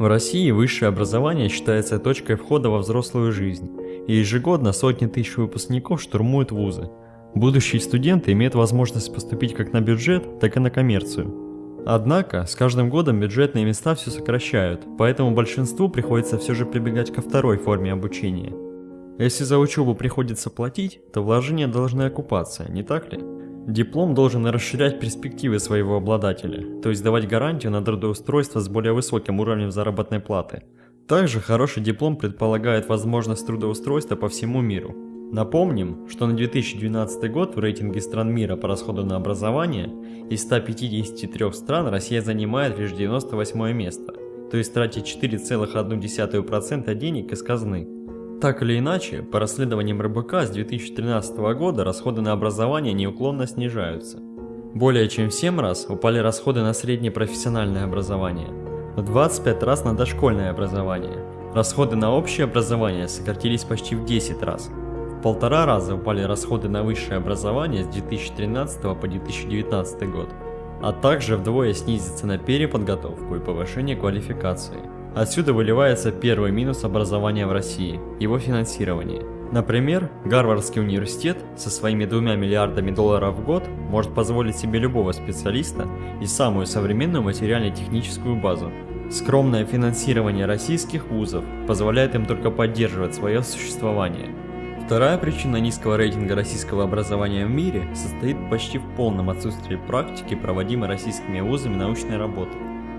В России высшее образование считается точкой входа во взрослую жизнь, и ежегодно сотни тысяч выпускников штурмуют вузы. Будущие студенты имеют возможность поступить как на бюджет, так и на коммерцию. Однако, с каждым годом бюджетные места все сокращают, поэтому большинству приходится все же прибегать ко второй форме обучения. Если за учебу приходится платить, то вложения должны окупаться, не так ли? Диплом должен расширять перспективы своего обладателя, то есть давать гарантию на трудоустройство с более высоким уровнем заработной платы. Также хороший диплом предполагает возможность трудоустройства по всему миру. Напомним, что на 2012 год в рейтинге стран мира по расходу на образование из 153 стран Россия занимает лишь 98 место, то есть тратит 4,1% денег из казны. Так или иначе, по расследованиям РБК с 2013 года расходы на образование неуклонно снижаются. Более чем в 7 раз упали расходы на среднее профессиональное образование, в 25 раз на дошкольное образование. Расходы на общее образование сократились почти в 10 раз. В полтора раза упали расходы на высшее образование с 2013 по 2019 год, а также вдвое снизится на переподготовку и повышение квалификации. Отсюда выливается первый минус образования в России – его финансирование. Например, Гарвардский университет со своими двумя миллиардами долларов в год может позволить себе любого специалиста и самую современную материально-техническую базу. Скромное финансирование российских вузов позволяет им только поддерживать свое существование. Вторая причина низкого рейтинга российского образования в мире состоит почти в полном отсутствии практики, проводимой российскими вузами научной работы.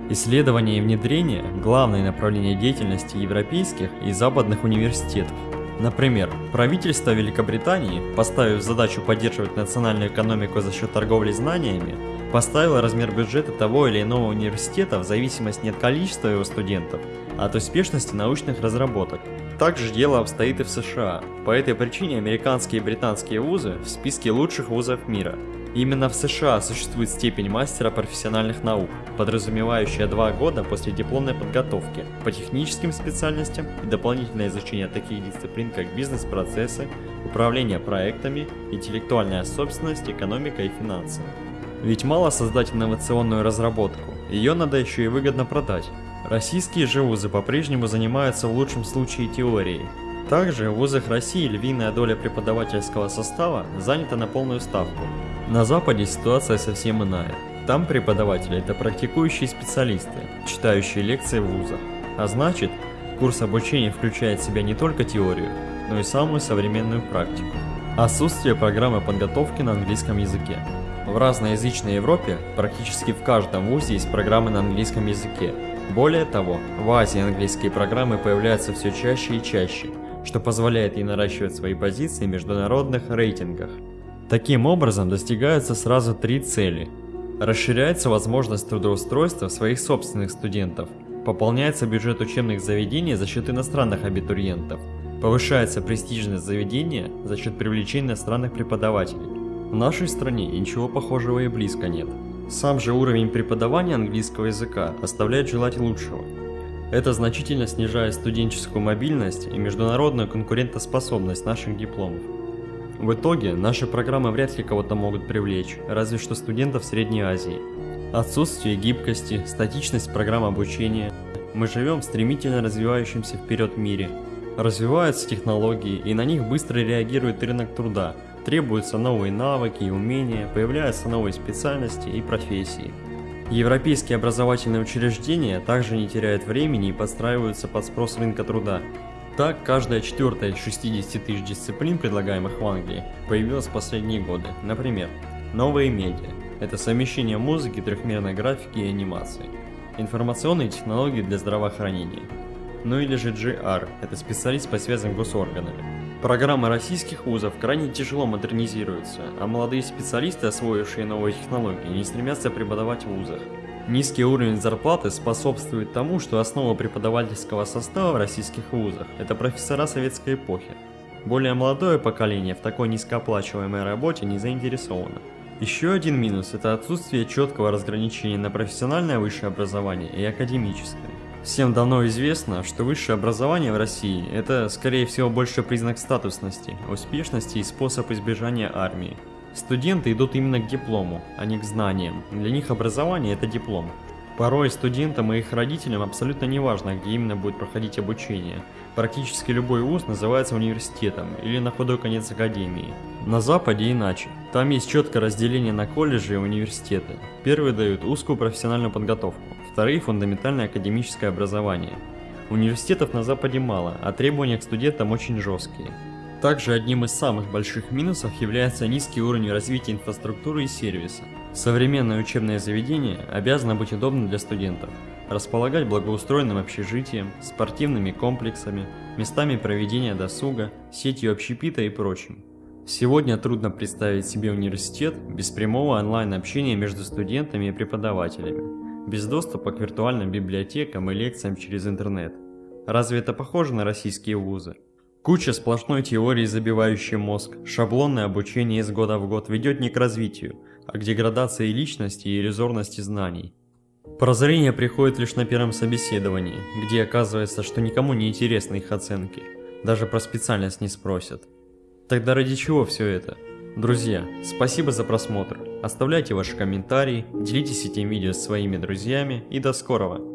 Исследование и внедрение – главное направление деятельности европейских и западных университетов. Например, правительство Великобритании, поставив задачу поддерживать национальную экономику за счет торговли знаниями, поставило размер бюджета того или иного университета в зависимости не от количества его студентов, а от успешности научных разработок. Также дело обстоит и в США. По этой причине американские и британские вузы в списке лучших вузов мира – Именно в США существует степень мастера профессиональных наук, подразумевающая два года после дипломной подготовки по техническим специальностям и дополнительное изучение таких дисциплин, как бизнес-процессы, управление проектами, интеллектуальная собственность, экономика и финансы. Ведь мало создать инновационную разработку, ее надо еще и выгодно продать. Российские же вузы по-прежнему занимаются в лучшем случае теорией. Также в вузах России львиная доля преподавательского состава занята на полную ставку, на Западе ситуация совсем иная. Там преподаватели – это практикующие специалисты, читающие лекции в вузах. А значит, курс обучения включает в себя не только теорию, но и самую современную практику. Отсутствие программы подготовки на английском языке. В разноязычной Европе практически в каждом вузе есть программы на английском языке. Более того, в Азии английские программы появляются все чаще и чаще, что позволяет ей наращивать свои позиции в международных рейтингах. Таким образом достигаются сразу три цели. Расширяется возможность трудоустройства своих собственных студентов, пополняется бюджет учебных заведений за счет иностранных абитуриентов, повышается престижность заведения за счет привлечения иностранных преподавателей. В нашей стране ничего похожего и близко нет. Сам же уровень преподавания английского языка оставляет желать лучшего. Это значительно снижает студенческую мобильность и международную конкурентоспособность наших дипломов. В итоге, наши программы вряд ли кого-то могут привлечь, разве что студентов Средней Азии. Отсутствие гибкости, статичность программ обучения. Мы живем в стремительно развивающемся вперед мире. Развиваются технологии, и на них быстро реагирует рынок труда. Требуются новые навыки и умения, появляются новые специальности и профессии. Европейские образовательные учреждения также не теряют времени и подстраиваются под спрос рынка труда. Так, каждая четвертая из 60 тысяч дисциплин, предлагаемых в Англии, появилась в последние годы. Например, новые медиа – это совмещение музыки, трехмерной графики и анимации. Информационные технологии для здравоохранения. Ну или же GR – это специалист по связям госорганами. Программы российских вузов крайне тяжело модернизируются, а молодые специалисты, освоившие новые технологии, не стремятся преподавать в вузах. Низкий уровень зарплаты способствует тому, что основа преподавательского состава в российских вузах – это профессора советской эпохи. Более молодое поколение в такой низкооплачиваемой работе не заинтересовано. Еще один минус – это отсутствие четкого разграничения на профессиональное высшее образование и академическое. Всем давно известно, что высшее образование в России – это, скорее всего, больше признак статусности, успешности и способ избежания армии. Студенты идут именно к диплому, а не к знаниям. Для них образование – это диплом. Порой студентам и их родителям абсолютно не важно, где именно будет проходить обучение. Практически любой вуз называется университетом или на худой конец академией. На Западе иначе. Там есть четкое разделение на колледжи и университеты. Первые дают узкую профессиональную подготовку, вторые – фундаментальное академическое образование. Университетов на Западе мало, а требования к студентам очень жесткие. Также одним из самых больших минусов является низкий уровень развития инфраструктуры и сервиса. Современное учебное заведение обязано быть удобным для студентов, располагать благоустроенным общежитием, спортивными комплексами, местами проведения досуга, сетью общепита и прочим. Сегодня трудно представить себе университет без прямого онлайн-общения между студентами и преподавателями, без доступа к виртуальным библиотекам и лекциям через интернет. Разве это похоже на российские вузы? Куча сплошной теории, забивающей мозг, шаблонное обучение из года в год ведет не к развитию, а к деградации личности и иллюзорности знаний. Прозрение приходит лишь на первом собеседовании, где оказывается, что никому не интересны их оценки, даже про специальность не спросят. Тогда ради чего все это? Друзья, спасибо за просмотр, оставляйте ваши комментарии, делитесь этим видео с своими друзьями и до скорого!